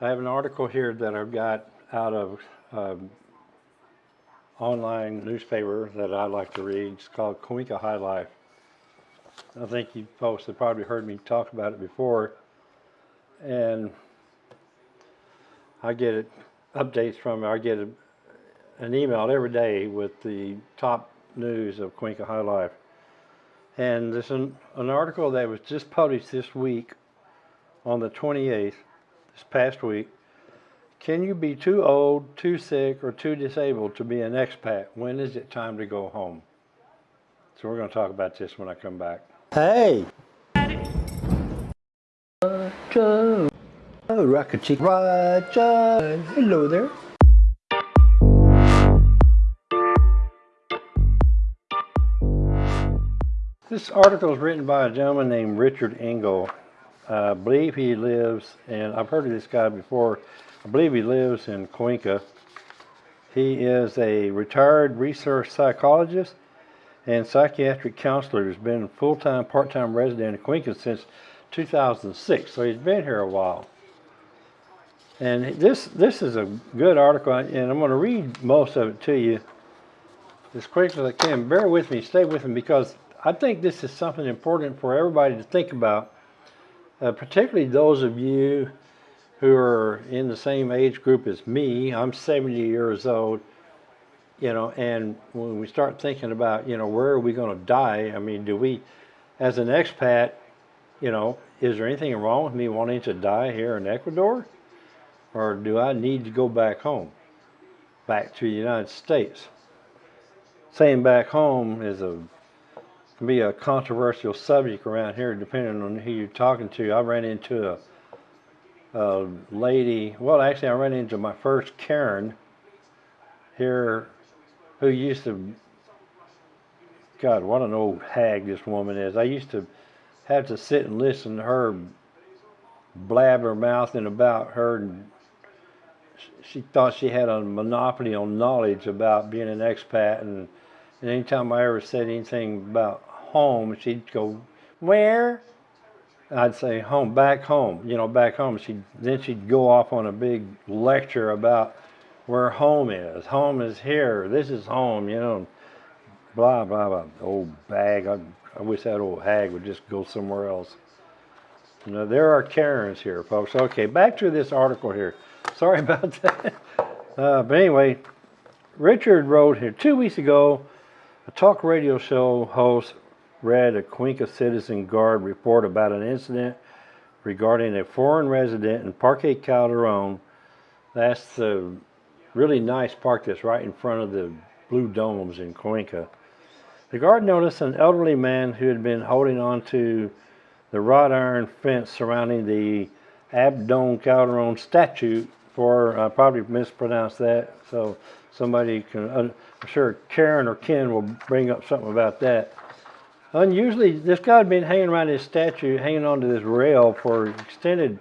I have an article here that I've got out of um, online newspaper that I like to read. It's called Cuenca High Life. I think you folks have probably heard me talk about it before. And I get it, updates from it. I get a, an email every day with the top news of Cuenca High Life. And there's an, an article that was just published this week on the 28th, this past week. Can you be too old, too sick, or too disabled to be an expat? When is it time to go home? So we're going to talk about this when I come back. Hey! Roger! Oh, Rocket Chick Roger! Hello there. This article is written by a gentleman named Richard Engel. I believe he lives, and I've heard of this guy before. I believe he lives in Cuenca. He is a retired research psychologist and psychiatric counselor who's been full-time, part-time resident in Cuenca since 2006. So he's been here a while. And this this is a good article, and I'm going to read most of it to you as quickly as I can. Bear with me, stay with me, because I think this is something important for everybody to think about, uh, particularly those of you who are in the same age group as me. I'm 70 years old, you know, and when we start thinking about, you know, where are we going to die? I mean, do we, as an expat, you know, is there anything wrong with me wanting to die here in Ecuador? Or do I need to go back home, back to the United States? Saying back home is a can be a controversial subject around here, depending on who you're talking to. I ran into a, a lady. Well, actually, I ran into my first Karen here, who used to. God, what an old hag this woman is. I used to have to sit and listen to her blabber mouthing about her and she thought she had a monopoly on knowledge about being an expat and, and anytime I ever said anything about home she'd go where? I'd say home back home you know back home. She then she'd go off on a big lecture about where home is. Home is here. This is home you know. Blah blah blah. Old bag. I, I wish that old hag would just go somewhere else. You know there are Karens here folks. Okay back to this article here. Sorry about that. Uh, but anyway, Richard wrote here two weeks ago, a talk radio show host read a Cuenca Citizen Guard report about an incident regarding a foreign resident in Parque Calderon. That's the really nice park that's right in front of the Blue Domes in Cuenca. The guard noticed an elderly man who had been holding on to the wrought iron fence surrounding the Abdon Calderon statue for, I probably mispronounced that, so somebody can, I'm sure Karen or Ken will bring up something about that. Unusually, this guy had been hanging around his statue, hanging onto this rail for an extended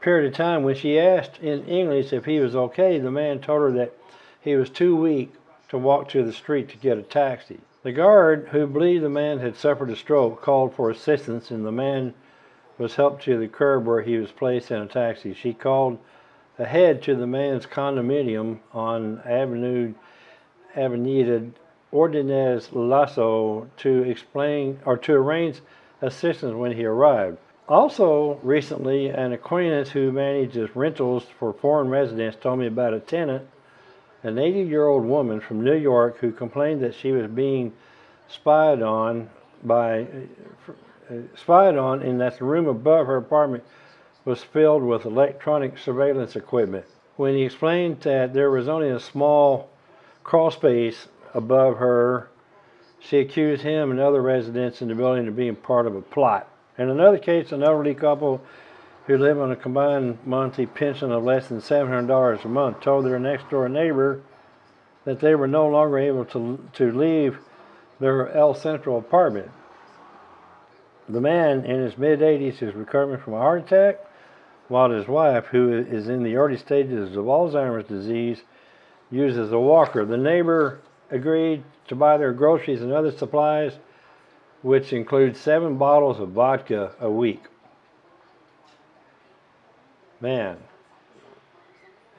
period of time. When she asked in English if he was okay, the man told her that he was too weak to walk to the street to get a taxi. The guard, who believed the man had suffered a stroke, called for assistance and the man was helped to the curb where he was placed in a taxi. She called ahead to the man's condominium on Avenue Avenida Ordonez Lasso to explain or to arrange assistance when he arrived. Also, recently, an acquaintance who manages rentals for foreign residents told me about a tenant, an 80 year old woman from New York who complained that she was being spied on by spied on and that the room above her apartment was filled with electronic surveillance equipment. When he explained that there was only a small crawl space above her, she accused him and other residents in the building of being part of a plot. In another case, an elderly couple who live on a combined monthly pension of less than $700 a month told their next door neighbor that they were no longer able to, to leave their El Central apartment. The man in his mid 80s is recovering from a heart attack while his wife, who is in the early stages of Alzheimer's disease, uses a walker. The neighbor agreed to buy their groceries and other supplies, which includes seven bottles of vodka a week. Man,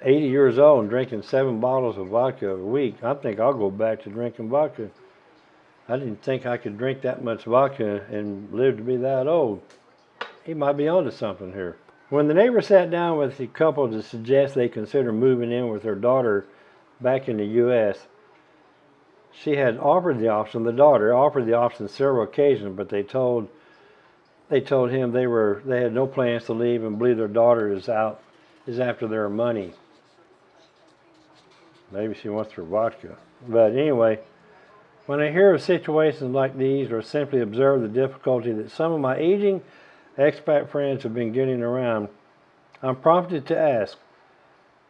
80 years old and drinking seven bottles of vodka a week, I think I'll go back to drinking vodka. I didn't think I could drink that much vodka and live to be that old. He might be onto something here. When the neighbor sat down with the couple to suggest they consider moving in with their daughter back in the U.S., she had offered the option. The daughter offered the option several occasions, but they told they told him they were they had no plans to leave and believe their daughter is out is after their money. Maybe she wants her vodka. But anyway, when I hear of situations like these or simply observe the difficulty that some of my aging expat friends have been getting around, I'm prompted to ask,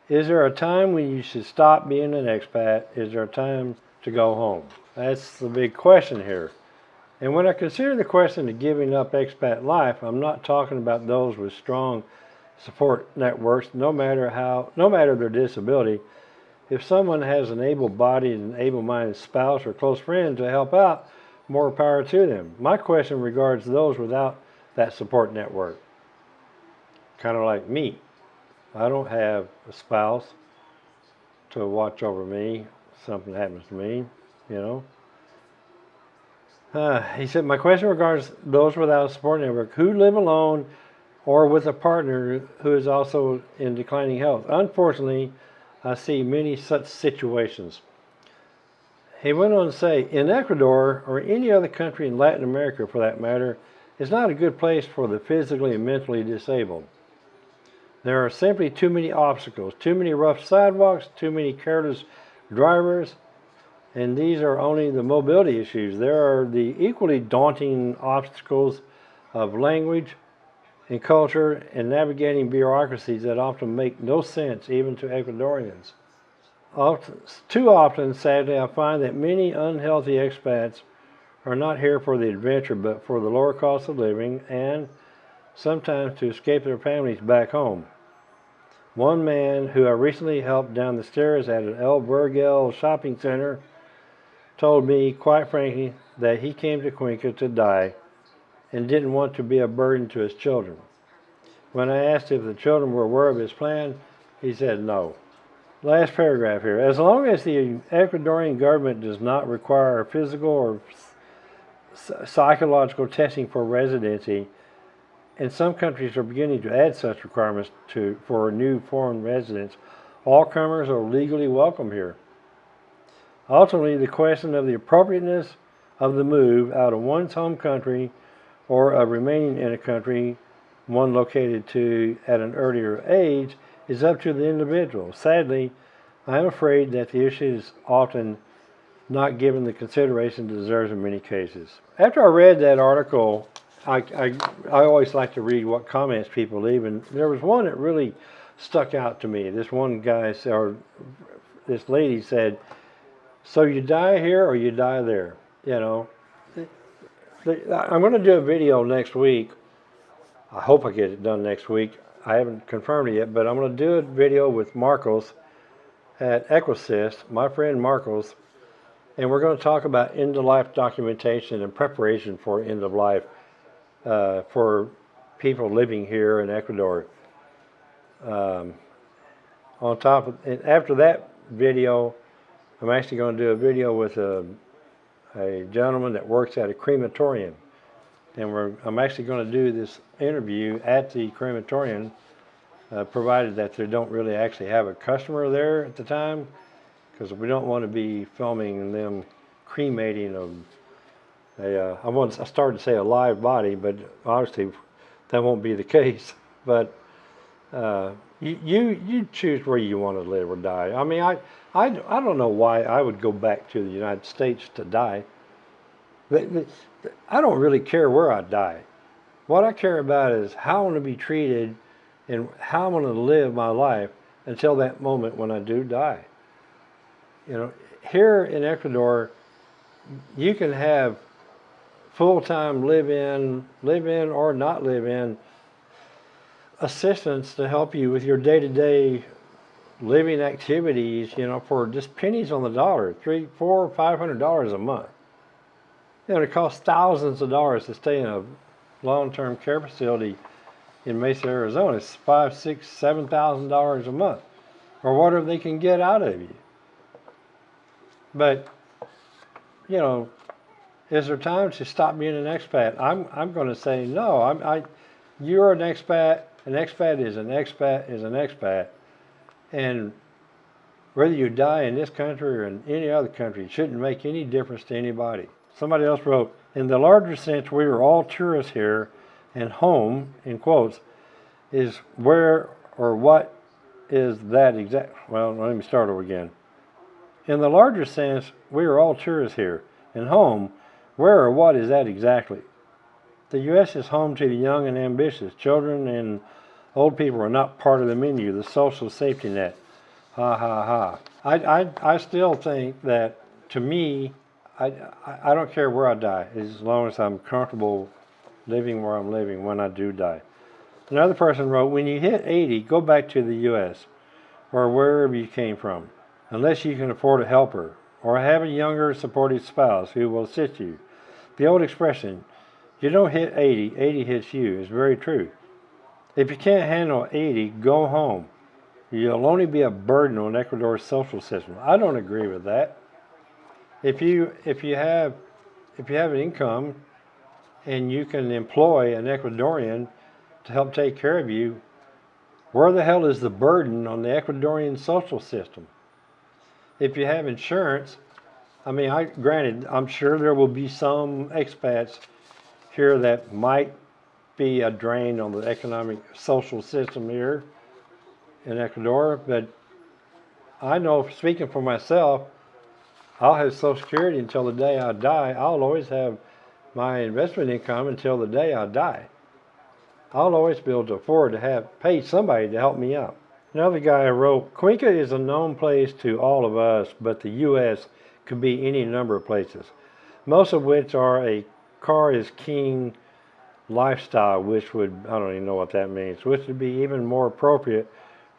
is there a time when you should stop being an expat? Is there a time to go home? That's the big question here. And when I consider the question of giving up expat life, I'm not talking about those with strong support networks, no matter how, no matter their disability. If someone has an able-bodied and able-minded spouse or close friend to help out, more power to them. My question regards those without that support network. Kind of like me. I don't have a spouse to watch over me. Something happens to me, you know. Uh, he said, my question regards those without a support network who live alone or with a partner who is also in declining health. Unfortunately, I see many such situations. He went on to say, in Ecuador, or any other country in Latin America for that matter, is not a good place for the physically and mentally disabled. There are simply too many obstacles, too many rough sidewalks, too many careless drivers, and these are only the mobility issues. There are the equally daunting obstacles of language and culture and navigating bureaucracies that often make no sense even to Ecuadorians. Often, too often, sadly, I find that many unhealthy expats are not here for the adventure but for the lower cost of living and sometimes to escape their families back home. One man who I recently helped down the stairs at an El Vergel shopping center told me, quite frankly, that he came to Cuenca to die and didn't want to be a burden to his children. When I asked if the children were aware of his plan, he said no. Last paragraph here. As long as the Ecuadorian government does not require physical or psychological testing for residency, and some countries are beginning to add such requirements to for new foreign residents, all comers are legally welcome here. Ultimately, the question of the appropriateness of the move out of one's home country or of remaining in a country one located to at an earlier age is up to the individual. Sadly, I am afraid that the issue is often not given the consideration it deserves in many cases. After I read that article, I, I, I always like to read what comments people leave, and there was one that really stuck out to me. This one guy, or this lady said, so you die here or you die there, you know. I'm going to do a video next week. I hope I get it done next week. I haven't confirmed it yet, but I'm going to do a video with Marcos at Equisys, my friend Marcos, and we're going to talk about end-of-life documentation and preparation for end-of-life uh, for people living here in Ecuador. Um, on top of, and after that video, I'm actually going to do a video with a, a gentleman that works at a crematorium. And we're, I'm actually going to do this interview at the crematorium, uh, provided that they don't really actually have a customer there at the time, because we don't want to be filming them cremating a, a uh, I, want, I started to say a live body, but obviously that won't be the case. But uh, you, you, you choose where you want to live or die. I mean, I, I, I don't know why I would go back to the United States to die. I don't really care where I die. What I care about is how I want to be treated and how I'm going to live my life until that moment when I do die. You know, here in Ecuador, you can have full-time live-in, live-in or not live-in assistance to help you with your day-to-day living activities, you know, for just pennies on the dollar, three, four, five hundred dollars a month. You know, it costs thousands of dollars to stay in a long-term care facility in Mesa, Arizona. It's five, six, seven thousand dollars a month. or whatever they can get out of you. But, you know, is there time to stop being an expat? I'm, I'm going to say no. I'm, I, you're an expat. An expat is an expat is an expat. And whether you die in this country or in any other country, it shouldn't make any difference to anybody. Somebody else wrote, in the larger sense, we are all tourists here, and home, in quotes, is where or what is that exact? Well, let me start over again. In the larger sense, we are all tourists here, and home, where or what is that exactly? The U.S. is home to the young and ambitious. Children and old people are not part of the menu, the social safety net. Ha ha ha. I, I, I still think that, to me, I, I don't care where I die, as long as I'm comfortable living where I'm living when I do die. Another person wrote, when you hit 80, go back to the U.S. or wherever you came from, unless you can afford a helper or have a younger supportive spouse who will assist you. The old expression, you don't hit 80, 80 hits you, is very true. If you can't handle 80, go home. You'll only be a burden on Ecuador's social system. I don't agree with that. If you if you have if you have an income and you can employ an Ecuadorian to help take care of you, where the hell is the burden on the Ecuadorian social system? If you have insurance, I mean, I granted, I'm sure there will be some expats here that might be a drain on the economic social system here in Ecuador, but I know, speaking for myself, I'll have Social Security until the day I die. I'll always have my investment income until the day I die. I'll always be able to afford to have pay somebody to help me out. Another guy wrote, Cuenca is a known place to all of us, but the U.S. could be any number of places, most of which are a car is king lifestyle, which would, I don't even know what that means, which would be even more appropriate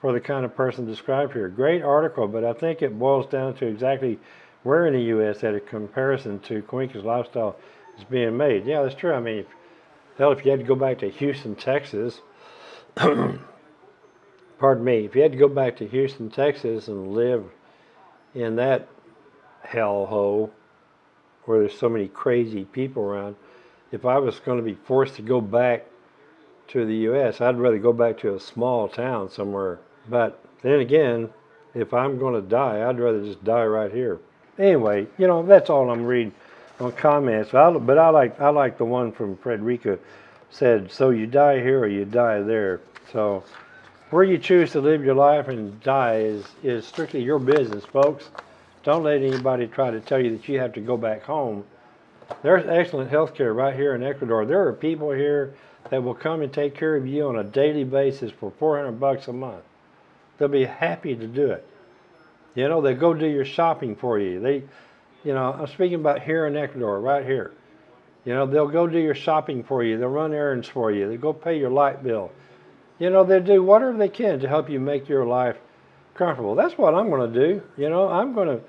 for the kind of person described here. Great article, but I think it boils down to exactly where in the U.S. that a comparison to Cuenca's lifestyle is being made. Yeah, that's true. I mean, hell, if you had to go back to Houston, Texas, pardon me, if you had to go back to Houston, Texas and live in that hellhole where there's so many crazy people around, if I was going to be forced to go back to the U.S., I'd rather go back to a small town somewhere. But then again, if I'm going to die, I'd rather just die right here. Anyway, you know, that's all I'm reading on comments. But I, but I like I like the one from Frederica said, so you die here or you die there. So where you choose to live your life and die is, is strictly your business, folks. Don't let anybody try to tell you that you have to go back home. There's excellent health care right here in Ecuador. There are people here that will come and take care of you on a daily basis for 400 bucks a month. They'll be happy to do it. You know, they go do your shopping for you. They, you know, I'm speaking about here in Ecuador, right here. You know, they'll go do your shopping for you. They'll run errands for you. They'll go pay your light bill. You know, they do whatever they can to help you make your life comfortable. That's what I'm going to do. You know, I'm going to,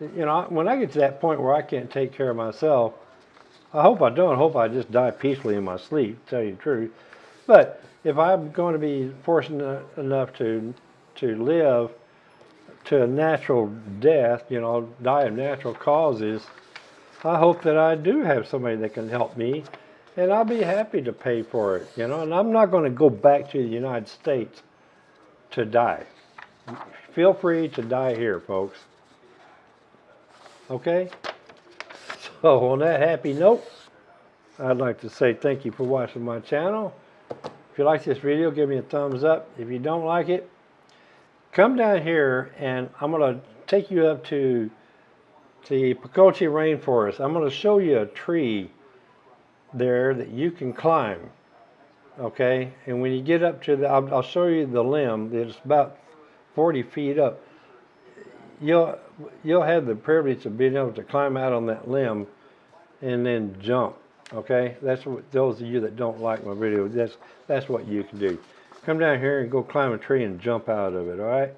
you know, when I get to that point where I can't take care of myself, I hope I don't. I hope I just die peacefully in my sleep, to tell you the truth. But if I'm going to be fortunate enough to to live to a natural death, you know, die of natural causes, I hope that I do have somebody that can help me and I'll be happy to pay for it, you know, and I'm not going to go back to the United States to die. Feel free to die here, folks. Okay? So on that happy note, I'd like to say thank you for watching my channel. If you like this video, give me a thumbs up. If you don't like it, come down here and I'm going to take you up to the Pacoche Rainforest. I'm going to show you a tree there that you can climb. Okay, and when you get up to the, I'll, I'll show you the limb. It's about 40 feet up. You'll you'll have the privilege of being able to climb out on that limb and then jump. Okay, that's what those of you that don't like my video. That's that's what you can do. Come down here and go climb a tree and jump out of it. All right.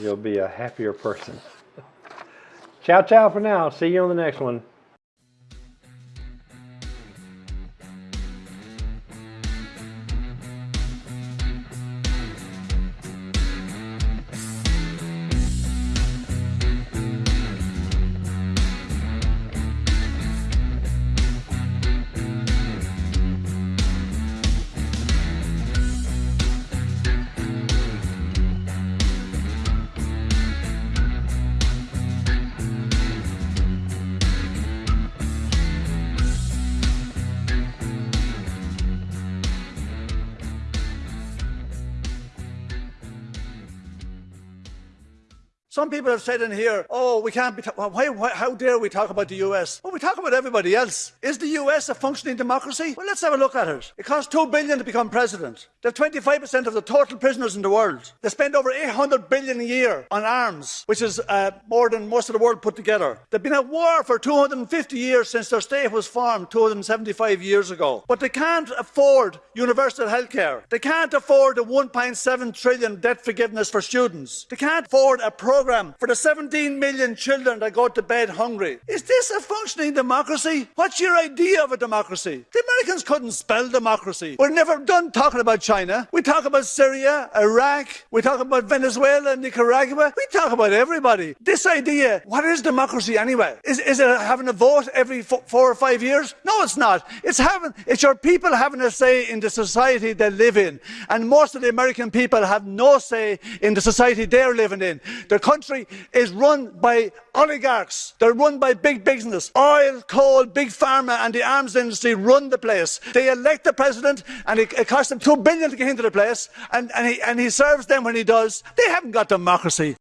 You'll be a happier person. ciao, ciao for now. See you on the next one. Some people have said in here, oh, we can't be, why, why, how dare we talk about the US? Well, we talk about everybody else. Is the US a functioning democracy? Well, let's have a look at it. It costs two billion to become president. They have 25% of the total prisoners in the world. They spend over 800 billion a year on arms, which is uh, more than most of the world put together. They've been at war for 250 years since their state was formed 275 years ago. But they can't afford universal health care. They can't afford the 1.7 trillion debt forgiveness for students. They can't afford a program for the 17 million children that go to bed hungry. Is this a functioning democracy? What's your idea of a democracy? The Americans couldn't spell democracy. We're never done talking about China. We talk about Syria, Iraq. We talk about Venezuela, Nicaragua. We talk about everybody. This idea, what is democracy anyway? Is, is it having a vote every fo- four or five years? No, it's not. It's having, it's your people having a say in the society they live in. And most of the American people have no say in the society they're living in. Country is run by oligarchs. They're run by big business. Oil, coal, big pharma and the arms industry run the place. They elect the president and it, it costs them two billion to get into the place and, and, he, and he serves them when he does. They haven't got democracy.